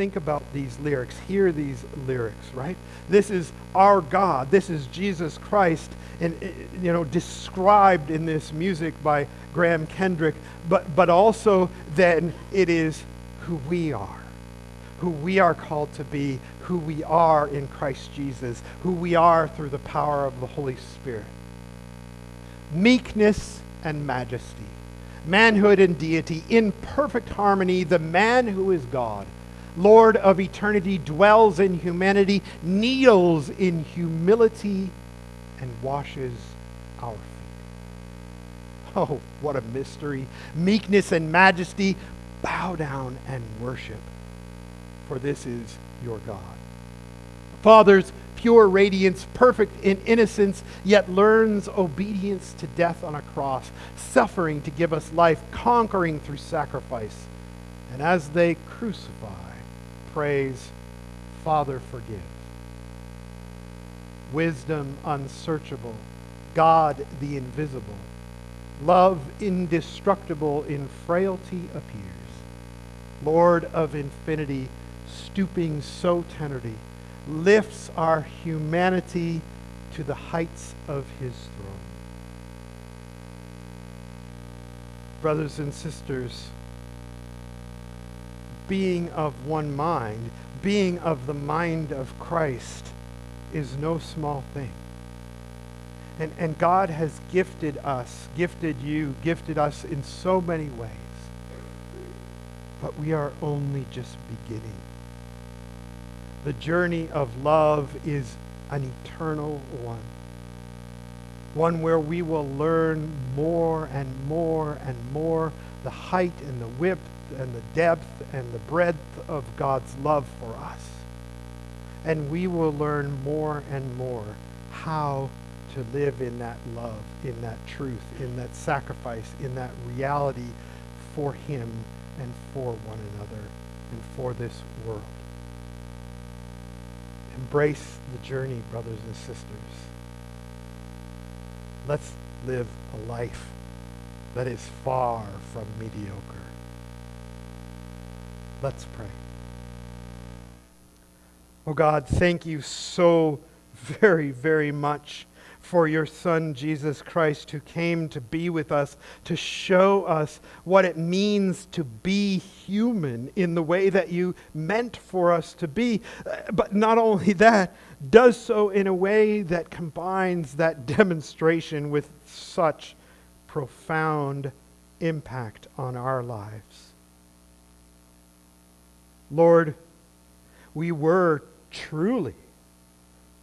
think about these lyrics, hear these lyrics, right? This is our God. This is Jesus Christ, and eh, you know, described in this music by Graham Kendrick. But but also then it is who we are, who we are called to be, who we are in Christ Jesus, who we are through the power of the Holy Spirit. Meekness and majesty manhood and deity in perfect harmony, the man who is God, Lord of eternity, dwells in humanity, kneels in humility, and washes our feet. Oh, what a mystery! Meekness and majesty, bow down and worship, for this is your God. Fathers, pure radiance, perfect in innocence, yet learns obedience to death on a cross, suffering to give us life, conquering through sacrifice. And as they crucify, prays, Father, forgive. Wisdom unsearchable, God the invisible, love indestructible in frailty appears. Lord of infinity, stooping so tenderly, lifts our humanity to the heights of his throne. Brothers and sisters, being of one mind, being of the mind of Christ, is no small thing. And, and God has gifted us, gifted you, gifted us in so many ways. But we are only just beginning. The journey of love is an eternal one. One where we will learn more and more and more the height and the width and the depth and the breadth of God's love for us. And we will learn more and more how to live in that love, in that truth, in that sacrifice, in that reality for Him and for one another and for this world. Embrace the journey, brothers and sisters. Let's live a life that is far from mediocre. Let's pray. Oh God, thank you so very, very much for your Son, Jesus Christ, who came to be with us, to show us what it means to be human in the way that you meant for us to be. Uh, but not only that, does so in a way that combines that demonstration with such profound impact on our lives. Lord, we were truly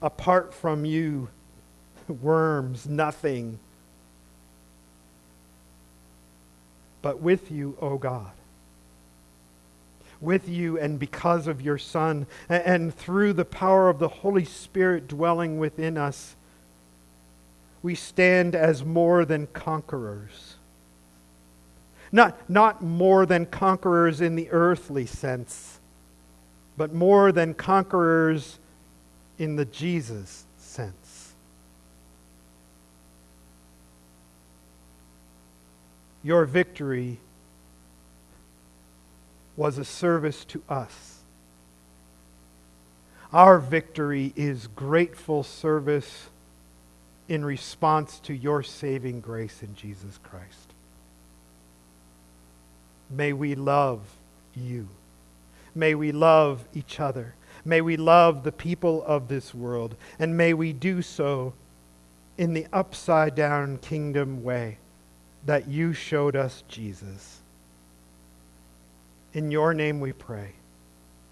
apart from you worms, nothing. But with you, O oh God. With you and because of your Son, and through the power of the Holy Spirit dwelling within us, we stand as more than conquerors. Not, not more than conquerors in the earthly sense, but more than conquerors in the Jesus sense. Your victory was a service to us. Our victory is grateful service in response to your saving grace in Jesus Christ. May we love you. May we love each other. May we love the people of this world. And may we do so in the upside down kingdom way that you showed us Jesus. In your name we pray.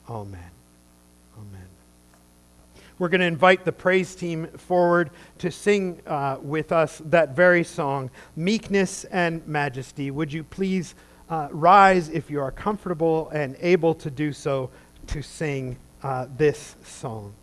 Amen. Amen. We're going to invite the praise team forward to sing uh, with us that very song, Meekness and Majesty. Would you please uh, rise if you are comfortable and able to do so to sing uh, this song?